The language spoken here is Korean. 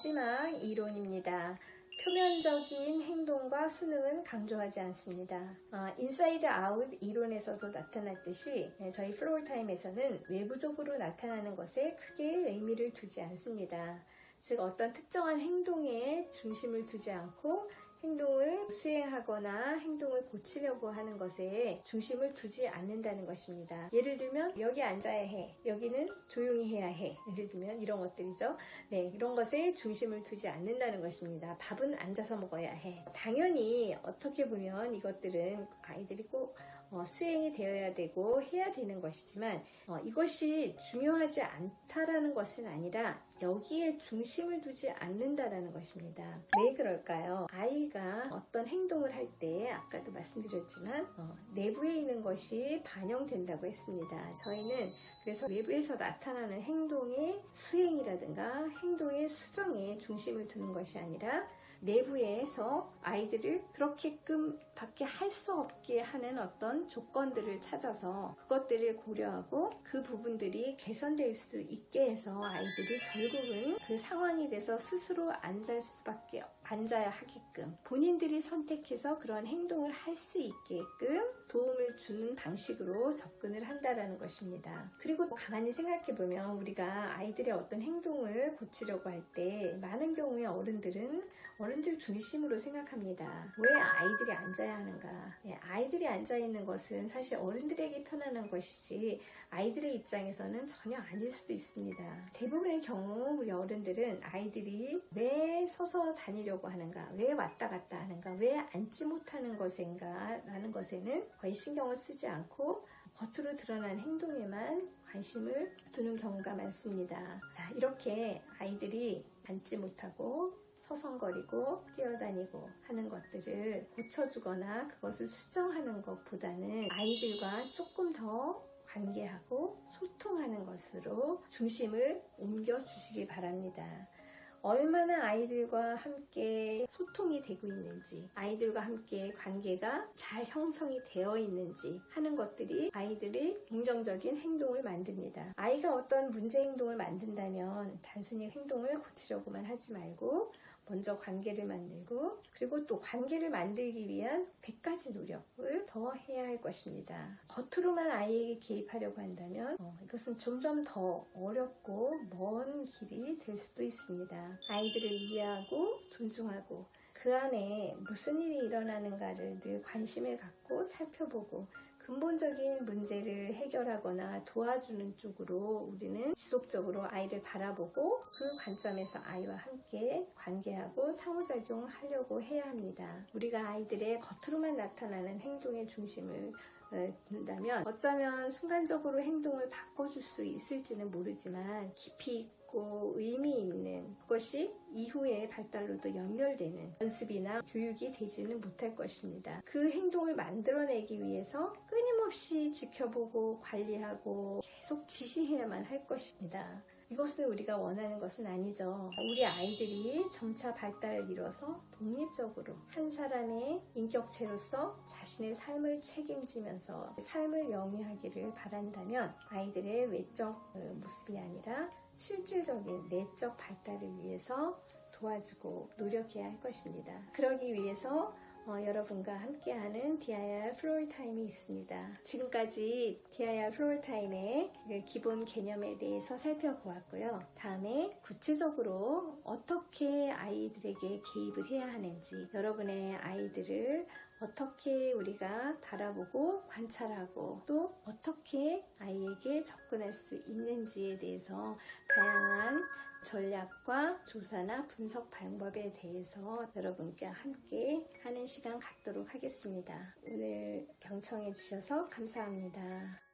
마지막 이론입니다. 표면적인 행동과 순응은 강조하지 않습니다. 어, inside out 이론에서도 나타났듯이 네, 저희 Floortime에서는 외부적으로 나타나는 것에 크게 의미를 두지 않습니다. 즉 어떤 특정한 행동에 중심을 두지 않고 행동을 수행하거나 행동을 고치려고 하는 것에 중심을 두지 않는다는 것입니다. 예를 들면 여기 앉아야 해. 여기는 조용히 해야 해. 예를 들면 이런 것들이죠. 네, 이런 것에 중심을 두지 않는다는 것입니다. 밥은 앉아서 먹어야 해. 당연히 어떻게 보면 이것들은 아이들이 꼭 어, 수행이 되어야 되고 해야 되는 것이지만 어, 이것이 중요하지 않다라는 것은 아니라 여기에 중심을 두지 않는다라는 것입니다. 왜 그럴까요? 아이 가 어떤 행동을 할 때 아까도 말씀드렸지만 어, 내부에 있는 것이 반영된다고 했습니다. 저희는 그래서 외부에서 나타나는 행동의 수행이라든가 행동의 수정에 중심을 두는 것이 아니라 내부에서 아이들을 그렇게끔 밖에 할 수 없게 하는 어떤 조건들을 찾아서 그것들을 고려하고 그 부분들이 개선될 수 있게 해서 아이들이 결국은 그 상황이 돼서 스스로 앉을 수밖에 앉아야 하게끔 본인들이 선택해서 그런 행동을 할 수 있게끔 도움을 주는 방식으로 접근을 한다라는 것입니다. 그리고 가만히 생각해 보면 우리가 아이들의 어떤 행동을 고치려고 할 때 많은 경우에 어른들은 어른들 중심으로 생각합니다. 왜 아이들이 앉아야 하는가? 예, 아이들이 앉아 있는 것은 사실 어른들에게 편안한 것이지 아이들의 입장에서는 전혀 아닐 수도 있습니다. 대부분의 경우 우리 어른들은 아이들이 왜 서서 다니려고 하는가? 왜 왔다 갔다 하는가? 왜 앉지 못하는 것인가? 라는 것에는 거의 신경을 쓰지 않고 겉으로 드러난 행동에만 관심을 두는 경우가 많습니다. 이렇게 아이들이 앉지 못하고 서성거리고 뛰어다니고 하는 것들을 고쳐주거나 그것을 수정하는 것보다는 아이들과 조금 더 관계하고 소통하는 것으로 중심을 옮겨주시기 바랍니다. 얼마나 아이들과 함께 소통이 되고 있는지, 아이들과 함께 관계가 잘 형성이 되어 있는지 하는 것들이 아이들의 긍정적인 행동을 만듭니다. 아이가 어떤 문제 행동을 만든다면 단순히 행동을 고치려고만 하지 말고 먼저 관계를 만들고 그리고 또 관계를 만들기 위한 100가지 노력을 더 해야 할 것입니다. 겉으로만 아이에게 개입하려고 한다면 어, 이것은 점점 더 어렵고 먼 길이 될 수도 있습니다. 아이들을 이해하고 존중하고 그 안에 무슨 일이 일어나는가를 늘 관심을 갖고 살펴보고 근본적인 문제를 해결하거나 도와주는 쪽으로 우리는 지속적으로 아이를 바라보고 그 관점에서 아이와 함께 관계하고 상호작용하려고 해야 합니다. 우리가 아이들의 겉으로만 나타나는 행동의 중심을 둔다면 어쩌면 순간적으로 행동을 바꿔줄 수 있을지는 모르지만 깊이 있고 의미 있는 것이 이후의 발달로도 연결되는 연습이나 교육이 되지는 못할 것입니다. 그 행동을 만들어내기 위해서 끊임없이 지켜보고 관리하고 계속 지시해야만 할 것입니다. 이것을 우리가 원하는 것은 아니죠. 우리 아이들이 점차 발달을 이뤄서 독립적으로 한 사람의 인격체로서 자신의 삶을 책임지면서 삶을 영위하기를 바란다면 아이들의 외적 어, 모습이 아니라 실질적인 내적 발달을 위해서 도와주고 노력해야 할 것입니다. 그러기 위해서 어, 여러분과 함께하는 DIR Floortime이 있습니다. 지금까지 DIR Floortime의 그 기본 개념에 대해서 살펴보았고요. 다음에 구체적으로 어떻게 아이들에게 개입을 해야 하는지 여러분의 아이들을 어떻게 우리가 바라보고 관찰하고 또 어떻게 아이에게 접근할 수 있는지에 대해서 다양한 전략과 조사나 분석 방법에 대해서 여러분께 함께 하는 시간 갖도록 하겠습니다. 오늘 경청해 주셔서 감사합니다.